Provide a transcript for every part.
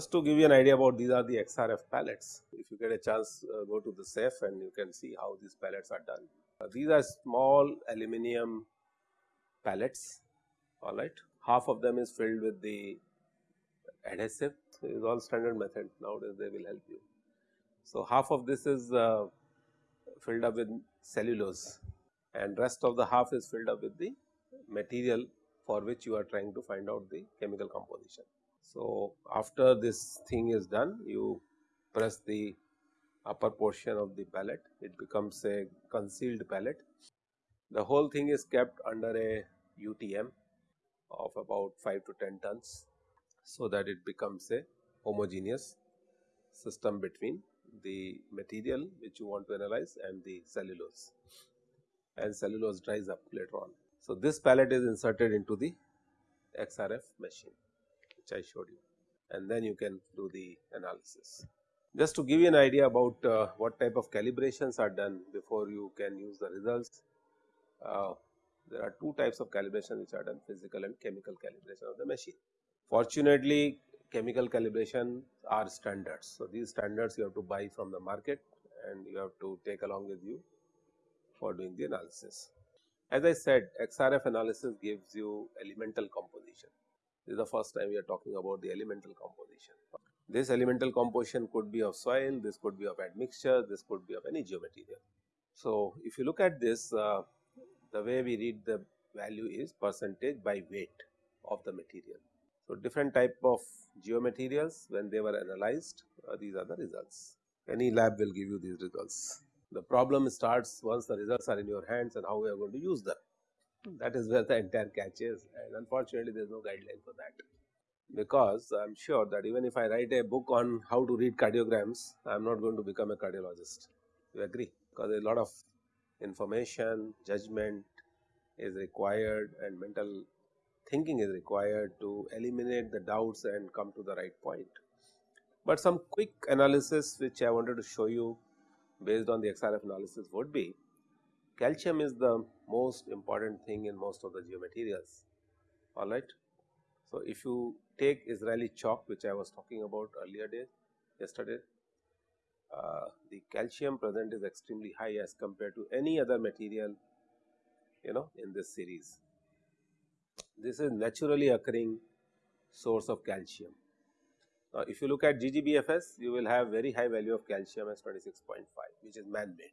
just to give you an idea about these are the XRF pellets. If you get a chance uh, go to the SAIF and you can see how these pellets are done. Uh, these are small aluminum pellets alright. Half of them is filled with the adhesive it is all standard method nowadays they will help you. So, half of this is uh, filled up with cellulose and rest of the half is filled up with the material for which you are trying to find out the chemical composition. So, after this thing is done you press the upper portion of the pellet it becomes a concealed pellet. The whole thing is kept under a UTM of about 5 to 10 tons so that it becomes a homogeneous system between the material which you want to analyze and the cellulose and cellulose dries up later on. So, this pellet is inserted into the XRF machine which I showed you and then you can do the analysis. Just to give you an idea about uh, what type of calibrations are done before you can use the results, uh, there are two types of calibration which are done physical and chemical calibration of the machine. Fortunately, chemical calibration are standards. So, these standards you have to buy from the market and you have to take along with you for doing the analysis. As I said XRF analysis gives you elemental composition. This is the first time we are talking about the elemental composition. This elemental composition could be of soil, this could be of admixture, this could be of any geomaterial. So, if you look at this uh, the way we read the value is percentage by weight of the material. So, different type of geomaterials when they were analyzed uh, these are the results. Any lab will give you these results. The problem starts once the results are in your hands and how we are going to use them. That is where the entire catch is and unfortunately there is no guideline for that. Because I am sure that even if I write a book on how to read cardiograms, I am not going to become a cardiologist. You agree? Because a lot of information, judgment is required and mental thinking is required to eliminate the doubts and come to the right point. But some quick analysis which I wanted to show you based on the XRF analysis would be calcium is the most important thing in most of the geomaterials alright. So, if you take Israeli chalk which I was talking about earlier day yesterday uh, the calcium present is extremely high as compared to any other material you know in this series. This is naturally occurring source of calcium. Now, if you look at GGBFS, you will have very high value of calcium as 26.5, which is man-made.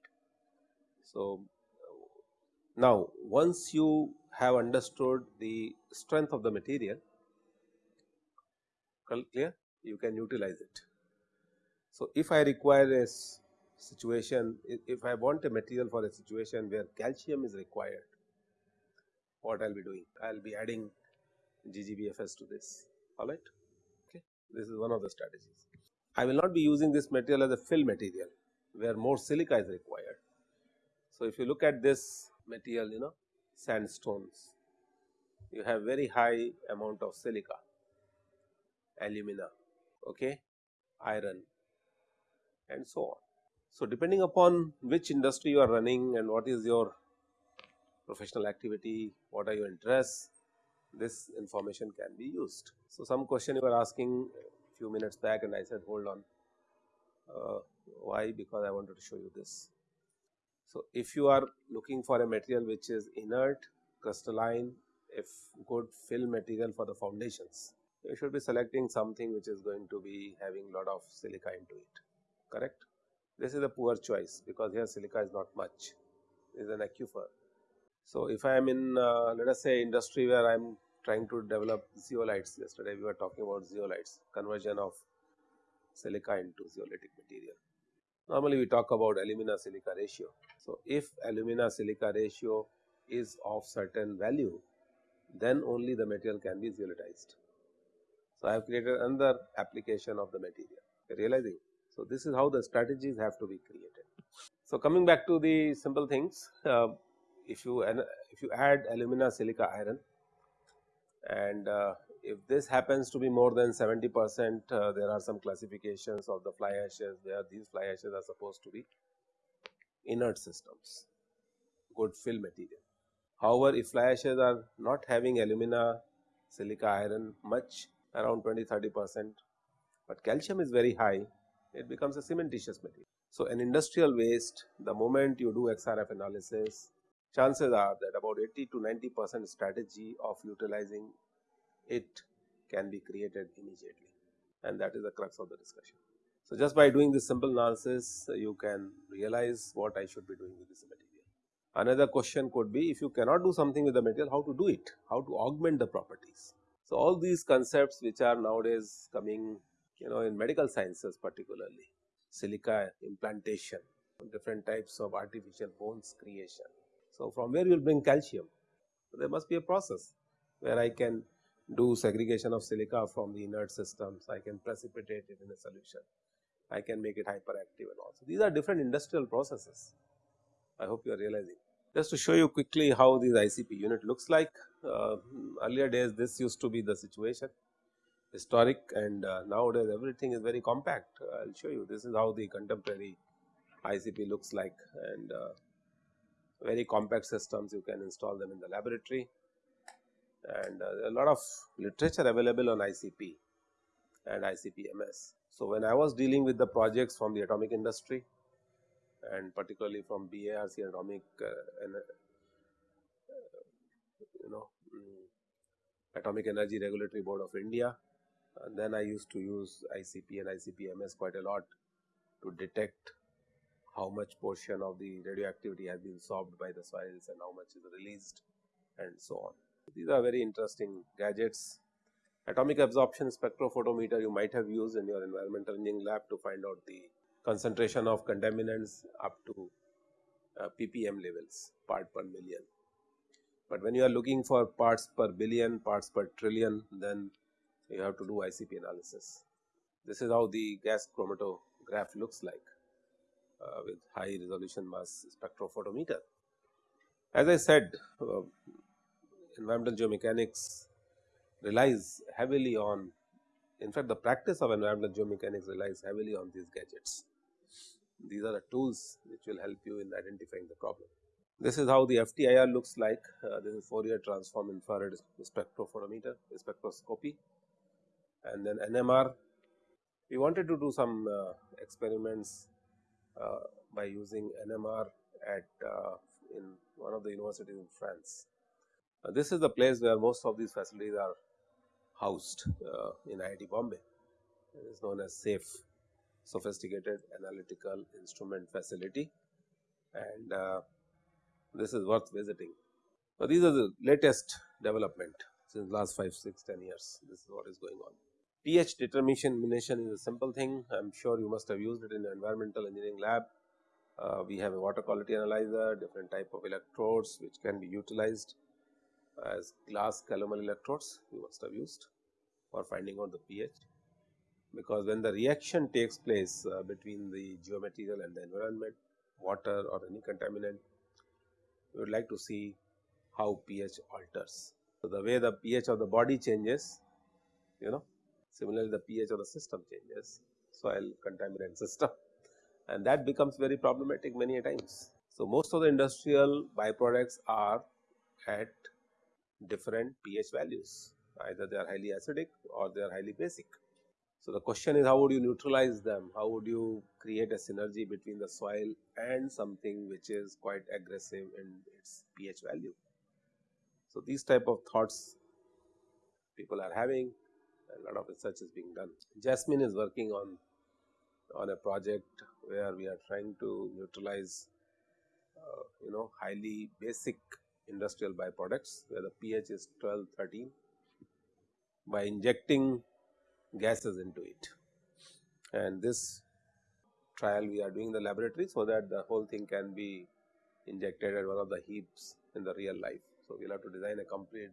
So, now once you have understood the strength of the material, clear, you can utilize it. So, if I require a situation, if I want a material for a situation where calcium is required, what I will be doing? I will be adding GGBFS to this, alright. Okay. This is one of the strategies. I will not be using this material as a fill material, where more silica is required. So, if you look at this material, you know, sandstones, you have very high amount of silica, alumina, okay, iron, and so on. So, depending upon which industry you are running and what is your professional activity, what are your interests, this information can be used. So, some question you were asking few minutes back and I said hold on, uh, why because I wanted to show you this. So, if you are looking for a material which is inert, crystalline, if good fill material for the foundations, you should be selecting something which is going to be having lot of silica into it, correct. This is a poor choice because here silica is not much, it is an aquifer. So, if I am in uh, let us say industry where I am trying to develop zeolites, yesterday we were talking about zeolites, conversion of silica into zeolitic material. Normally we talk about alumina silica ratio. So, if alumina silica ratio is of certain value, then only the material can be zeolitized. So, I have created another application of the material, realizing. So, this is how the strategies have to be created. So, coming back to the simple things, uh, if you if you add alumina silica iron and uh, if this happens to be more than 70 percent uh, there are some classifications of the fly ashes where these fly ashes are supposed to be inert systems good fill material. However, if fly ashes are not having alumina silica iron much around 20 30 percent but calcium is very high, it becomes a cementitious material. So, an industrial waste, the moment you do XRF analysis, chances are that about 80 to 90 percent strategy of utilizing it can be created immediately and that is the crux of the discussion. So, just by doing this simple analysis, you can realize what I should be doing with this material. Another question could be if you cannot do something with the material, how to do it, how to augment the properties. So, all these concepts which are nowadays coming you know in medical sciences particularly, silica implantation, different types of artificial bones creation. So, from where you will bring calcium? So, there must be a process where I can do segregation of silica from the inert systems, I can precipitate it in a solution, I can make it hyperactive and also. These are different industrial processes. I hope you are realizing. Just to show you quickly how this ICP unit looks like, uh, earlier days this used to be the situation historic and uh, nowadays everything is very compact. I will show you this is how the contemporary ICP looks like and uh, very compact systems you can install them in the laboratory and uh, a lot of literature available on ICP and ICP-MS. So, when I was dealing with the projects from the atomic industry, and particularly from BARC Atomic uh, and, uh, you know um, Atomic Energy Regulatory Board of India. And then I used to use ICP and ICP-MS quite a lot to detect how much portion of the radioactivity has been sorbed by the soils and how much is released and so on. These are very interesting gadgets. Atomic absorption spectrophotometer you might have used in your environmental engineering lab to find out the concentration of contaminants up to uh, ppm levels part per million. But when you are looking for parts per billion, parts per trillion, then you have to do ICP analysis. This is how the gas chromatograph looks like uh, with high resolution mass spectrophotometer. As I said, uh, environmental geomechanics relies heavily on in fact, the practice of environmental geomechanics relies heavily on these gadgets. These are the tools which will help you in identifying the problem. This is how the FTIR looks like. Uh, this is Fourier transform infrared spectrophotometer, spectroscopy, and then NMR. We wanted to do some uh, experiments uh, by using NMR at uh, in one of the universities in France. Uh, this is the place where most of these facilities are housed uh, in IIT Bombay. It is known as SAIF sophisticated analytical instrument facility and uh, this is worth visiting. So, these are the latest development since last 5, 6, 10 years this is what is going on. pH determination is a simple thing I am sure you must have used it in environmental engineering lab. Uh, we have a water quality analyzer different type of electrodes which can be utilized as glass calomel electrodes you must have used for finding out the pH because when the reaction takes place uh, between the geomaterial and the environment, water or any contaminant, we would like to see how pH alters. So, the way the pH of the body changes, you know, similarly the pH of the system changes, soil contaminant system and that becomes very problematic many times. So, most of the industrial byproducts are at different pH values, either they are highly acidic or they are highly basic. So, the question is how would you neutralize them, how would you create a synergy between the soil and something which is quite aggressive in its pH value. So, these type of thoughts people are having a lot of research is being done. Jasmine is working on on a project where we are trying to neutralize uh, you know highly basic industrial byproducts where the pH is 12 13 by injecting gases into it. And this trial we are doing in the laboratory, so that the whole thing can be injected at one of the heaps in the real life. So, we will have to design a complete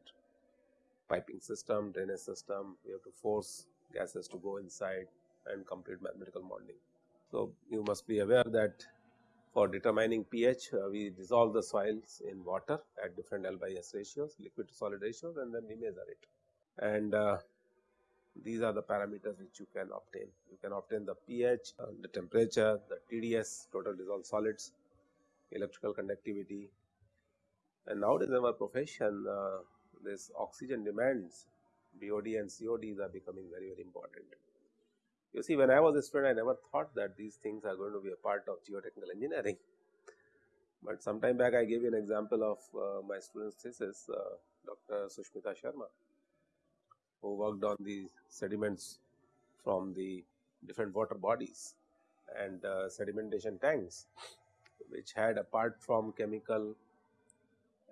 piping system, drainage system, we have to force gases to go inside and complete mathematical modeling. So, you must be aware that for determining pH, uh, we dissolve the soils in water at different L by S ratios, liquid to solid ratios and then we measure it. And uh, these are the parameters which you can obtain. You can obtain the pH, uh, the temperature, the TDS, total dissolved solids, electrical conductivity. And nowadays in our profession, uh, this oxygen demands, BOD and CODs are becoming very, very important. You see when I was a student I never thought that these things are going to be a part of geotechnical engineering. But some time back I gave you an example of uh, my student's thesis uh, Dr. Sushmita Sharma who worked on the sediments from the different water bodies and uh, sedimentation tanks which had apart from chemical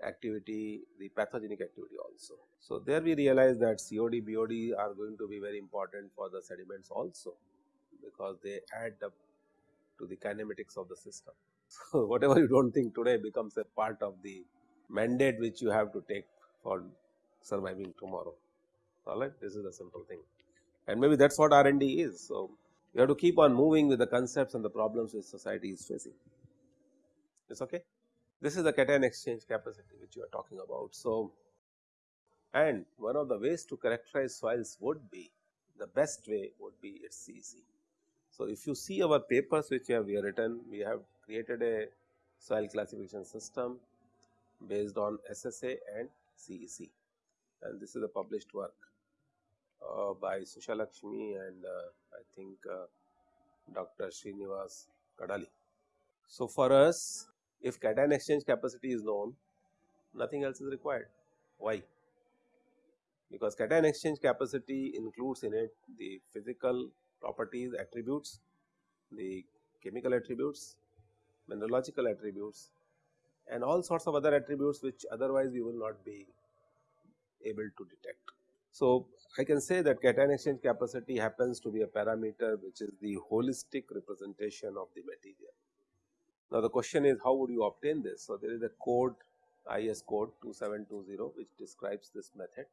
activity the pathogenic activity also. So, there we realize that COD, BOD are going to be very important for the sediments also because they add up to the kinematics of the system. So, whatever you do not think today becomes a part of the mandate which you have to take for surviving tomorrow alright this is a simple thing and maybe that is what R and D is. So, you have to keep on moving with the concepts and the problems which society is facing It is okay. This is the cation exchange capacity which you are talking about. So, and one of the ways to characterize soils would be the best way would be its CEC. So, if you see our papers which we have written, we have created a soil classification system based on SSA and CEC and this is a published work uh, by Sushalakshmi and uh, I think uh, Dr. Srinivas Kadali. So, for us if cation exchange capacity is known nothing else is required. Why? Because cation exchange capacity includes in it the physical properties attributes, the chemical attributes, mineralogical attributes and all sorts of other attributes which otherwise we will not be able to detect. So, I can say that cation exchange capacity happens to be a parameter which is the holistic representation of the material. Now, the question is how would you obtain this? So, there is a code IS code 2720 which describes this method.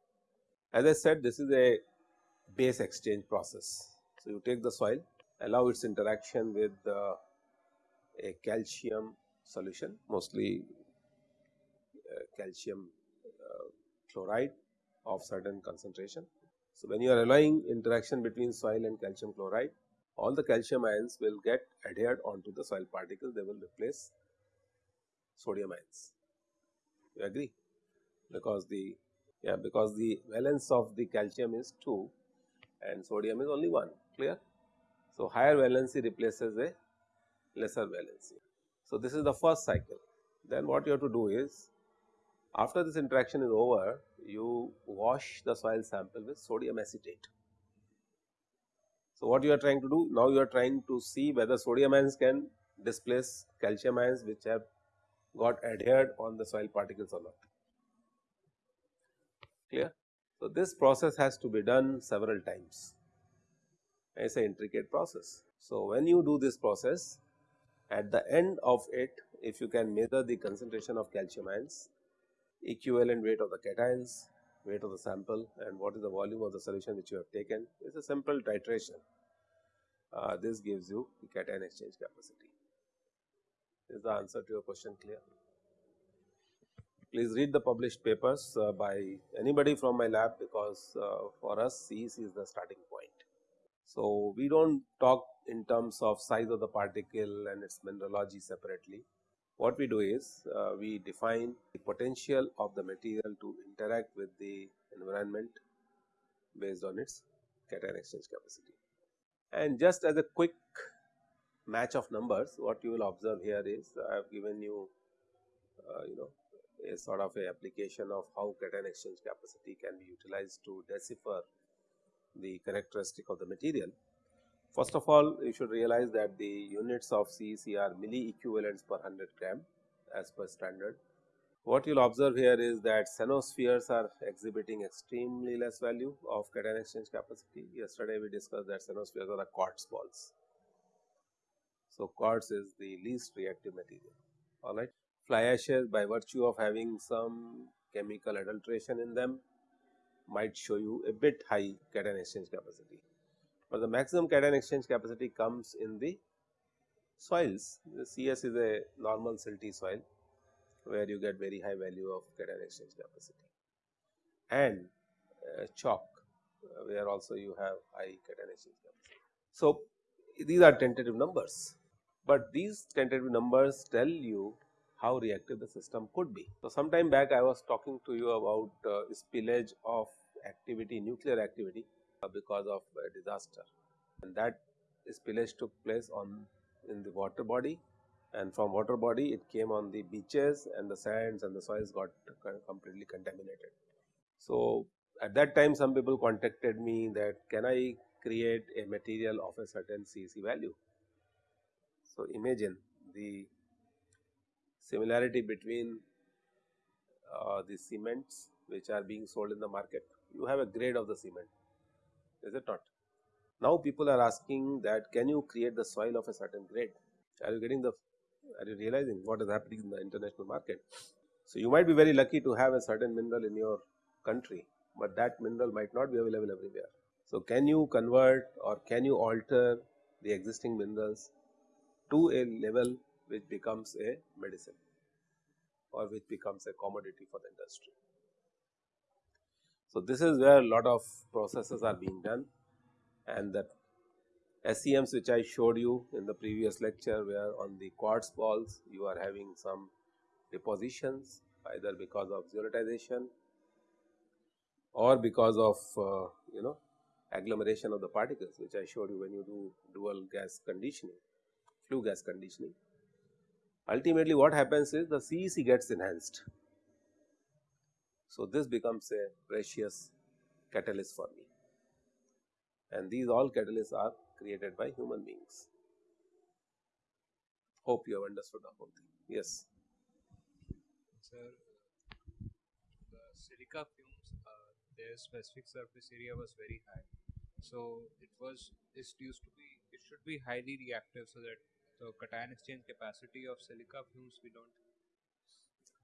As I said this is a base exchange process. So, you take the soil allow its interaction with uh, a calcium solution mostly uh, calcium uh, chloride of certain concentration so, when you are allowing interaction between soil and calcium chloride, all the calcium ions will get adhered onto the soil particles, they will replace sodium ions. You agree? Because the yeah because the valence of the calcium is 2 and sodium is only 1 clear. So, higher valency replaces a lesser valency. So, this is the first cycle then what you have to do is after this interaction is over, you wash the soil sample with sodium acetate. So, what you are trying to do? Now, you are trying to see whether sodium ions can displace calcium ions which have got adhered on the soil particles or not. Clear? So, this process has to be done several times. It is an intricate process. So, when you do this process, at the end of it, if you can measure the concentration of calcium ions, equivalent weight of the cations, weight of the sample and what is the volume of the solution which you have taken. Is a simple titration. Uh, this gives you the cation exchange capacity. Is the answer to your question clear? Please read the published papers uh, by anybody from my lab because uh, for us CEC is the starting point. So, we do not talk in terms of size of the particle and its mineralogy separately what we do is uh, we define the potential of the material to interact with the environment based on its cation exchange capacity. And just as a quick match of numbers what you will observe here is I have given you uh, you know a sort of a application of how cation exchange capacity can be utilized to decipher the characteristic of the material. First of all, you should realize that the units of CEC are milli equivalents per 100 gram as per standard. What you will observe here is that cenospheres are exhibiting extremely less value of cation exchange capacity. Yesterday we discussed that cenospheres are the quartz balls. So, quartz is the least reactive material alright. Fly ashes by virtue of having some chemical adulteration in them might show you a bit high cation exchange capacity but the maximum cation exchange capacity comes in the soils. The CS is a normal silty soil where you get very high value of cation exchange capacity and uh, chalk uh, where also you have high cation exchange capacity. So, these are tentative numbers, but these tentative numbers tell you how reactive the system could be. So, some time back I was talking to you about uh, spillage of activity nuclear activity because of a disaster and that spillage took place on in the water body and from water body it came on the beaches and the sands and the soils got completely contaminated. So, at that time some people contacted me that can I create a material of a certain CEC value. So, imagine the similarity between uh, the cements which are being sold in the market. You have a grade of the cement, is it not? Now people are asking that can you create the soil of a certain grade? Are you getting the, are you realizing what is happening in the international market? So you might be very lucky to have a certain mineral in your country, but that mineral might not be available everywhere. So can you convert or can you alter the existing minerals to a level which becomes a medicine or which becomes a commodity for the industry. So, this is where a lot of processes are being done and the SEMs which I showed you in the previous lecture where on the quartz balls you are having some depositions either because of zeolitization or because of uh, you know agglomeration of the particles which I showed you when you do dual gas conditioning, flue gas conditioning. Ultimately what happens is the CEC gets enhanced. So, this becomes a precious catalyst for me and these all catalysts are created by human beings. Hope you have understood the whole thing. Yes. Sir, the silica fumes, uh, their specific surface area was very high. So it was, it used to be, it should be highly reactive so that the cation exchange capacity of silica fumes we don't.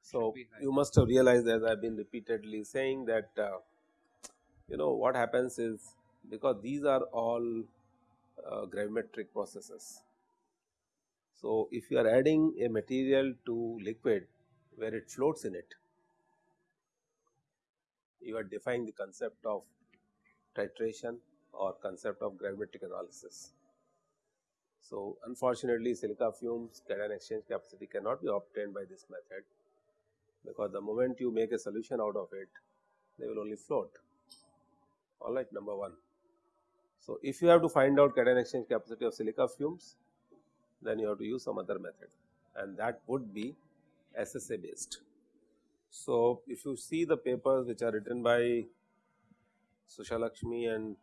So you must have realized as I have been repeatedly saying that uh, you know what happens is because these are all uh, gravimetric processes. So, if you are adding a material to liquid where it floats in it, you are defying the concept of titration or concept of gravimetric analysis. So, unfortunately silica fumes cation exchange capacity cannot be obtained by this method because the moment you make a solution out of it, they will only float alright number 1. So, if you have to find out cation exchange capacity of silica fumes, then you have to use some other method and that would be SSA based. So, if you see the papers which are written by Sushalakshmi and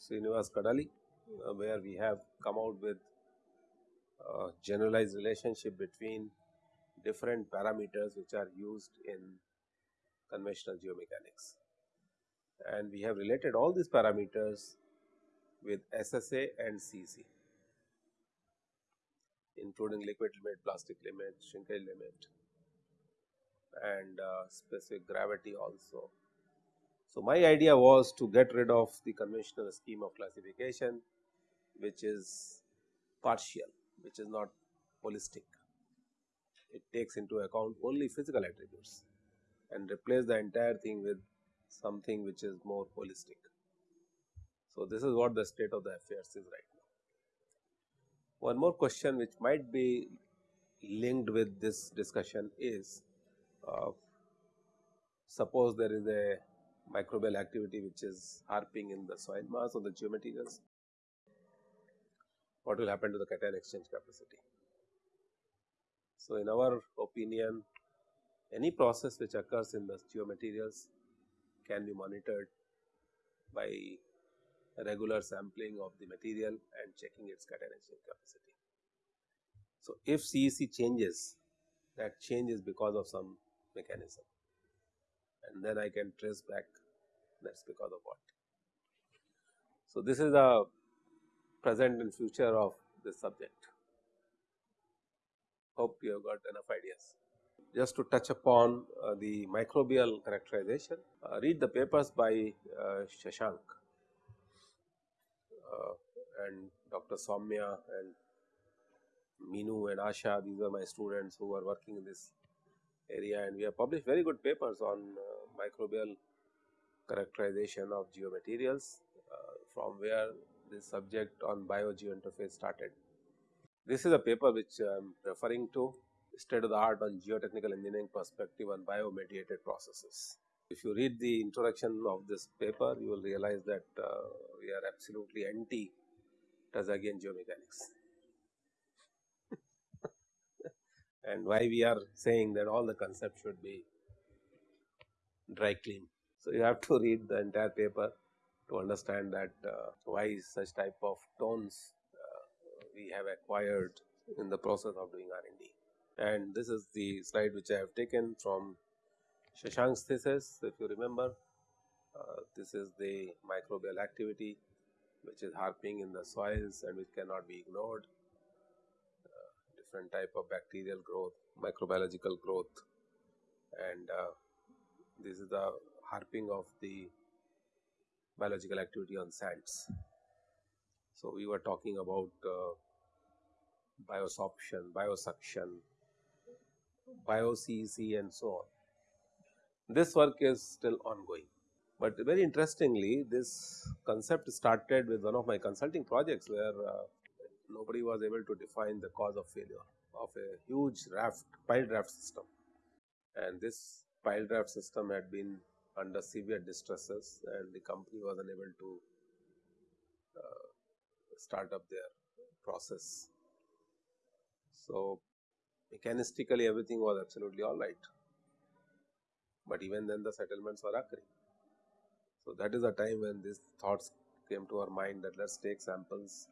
Srinivas Kadali, uh, where we have come out with uh, generalized relationship between different parameters which are used in conventional geomechanics. And we have related all these parameters with SSA and CC including liquid limit, plastic limit, shrinkage limit and uh, specific gravity also. So, my idea was to get rid of the conventional scheme of classification which is partial, which is not holistic. It takes into account only physical attributes and replace the entire thing with something which is more holistic. So, this is what the state of the affairs is right now. One more question which might be linked with this discussion is uh, suppose there is a microbial activity which is harping in the soil mass or the geomaterials, what will happen to the cation exchange capacity. So, in our opinion any process which occurs in the geomaterials can be monitored by regular sampling of the material and checking its exchange capacity. So, if CEC changes that change is because of some mechanism and then I can trace back that is because of what. So, this is the present and future of this subject. Hope you have got enough ideas. Just to touch upon uh, the microbial characterization, uh, read the papers by uh, Shashank uh, and Dr. Soumya and Minu and Asha, these are my students who are working in this area and we have published very good papers on uh, microbial characterization of geomaterials uh, from where this subject on biogeointerface started. This is a paper which I am referring to state of the art on geotechnical engineering perspective on biomediated processes. If you read the introduction of this paper, you will realize that uh, we are absolutely anti again geomechanics. and why we are saying that all the concepts should be dry clean. So, you have to read the entire paper to understand that uh, why such type of tones we have acquired in the process of doing R&D. And this is the slide which I have taken from Shashank's thesis if you remember. Uh, this is the microbial activity which is harping in the soils and which cannot be ignored. Uh, different type of bacterial growth, microbiological growth and uh, this is the harping of the biological activity on sands. So, we were talking about uh, biosorption, biosuction, bio-CEC and so on. This work is still ongoing, but very interestingly this concept started with one of my consulting projects where uh, nobody was able to define the cause of failure of a huge raft piled raft system and this piled raft system had been under severe distresses and the company was unable to uh, start up their process. So, mechanistically everything was absolutely all right, but even then the settlements were occurring. So, that is the time when these thoughts came to our mind that let us take samples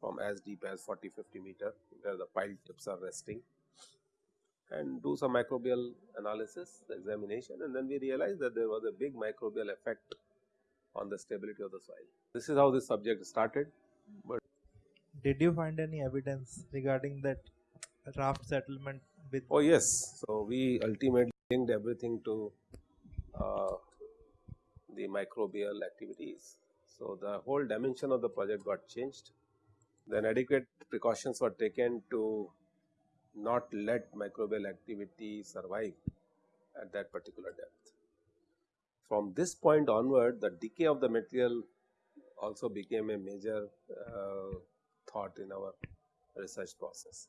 from as deep as 40 50 meter where the pile tips are resting and do some microbial analysis examination and then we realized that there was a big microbial effect on the stability of the soil. This is how this subject started, but Did you find any evidence regarding that raft settlement with oh yes. So, we ultimately linked everything to uh, the microbial activities. So, the whole dimension of the project got changed. Then adequate precautions were taken to not let microbial activity survive at that particular depth. From this point onward the decay of the material also became a major uh, thought in our research process.